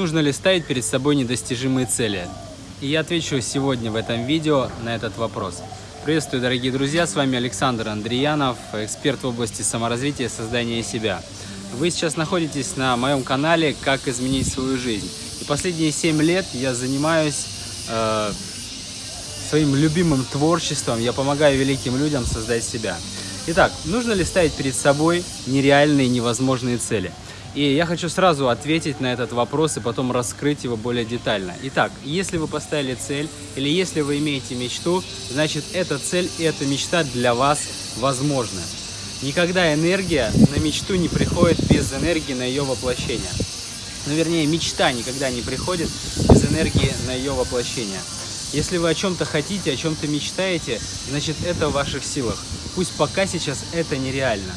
Нужно ли ставить перед собой недостижимые цели? И я отвечу сегодня в этом видео на этот вопрос. Приветствую, дорогие друзья, с вами Александр Андреянов, эксперт в области саморазвития и создания себя. Вы сейчас находитесь на моем канале «Как изменить свою жизнь». И последние 7 лет я занимаюсь э, своим любимым творчеством, я помогаю великим людям создать себя. Итак, нужно ли ставить перед собой нереальные, невозможные цели? И я хочу сразу ответить на этот вопрос и потом раскрыть его более детально. Итак, если вы поставили цель или если вы имеете мечту, значит эта цель и эта мечта для вас возможны. Никогда энергия на мечту не приходит без энергии на ее воплощение. Ну, вернее, мечта никогда не приходит без энергии на ее воплощение. Если вы о чем-то хотите, о чем-то мечтаете, значит это в ваших силах. Пусть пока сейчас это нереально.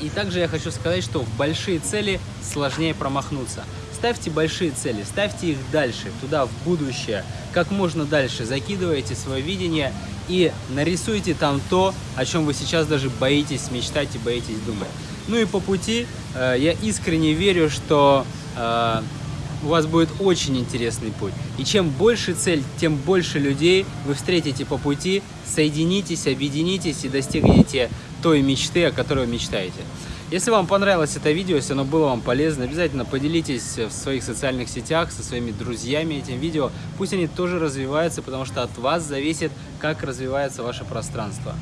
И также я хочу сказать, что в большие цели сложнее промахнуться. Ставьте большие цели, ставьте их дальше, туда, в будущее, как можно дальше. Закидывайте свое видение и нарисуйте там то, о чем вы сейчас даже боитесь мечтать и боитесь думать. Ну и по пути э, я искренне верю, что э, у вас будет очень интересный путь. И чем больше цель, тем больше людей вы встретите по пути, соединитесь, объединитесь и достигнете той мечты, о которой вы мечтаете. Если вам понравилось это видео, если оно было вам полезно, обязательно поделитесь в своих социальных сетях со своими друзьями этим видео. Пусть они тоже развиваются, потому что от вас зависит, как развивается ваше пространство.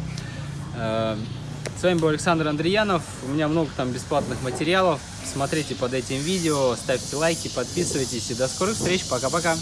С вами был Александр Андреянов. У меня много там бесплатных материалов. Смотрите под этим видео, ставьте лайки, подписывайтесь. И до скорых встреч. Пока-пока.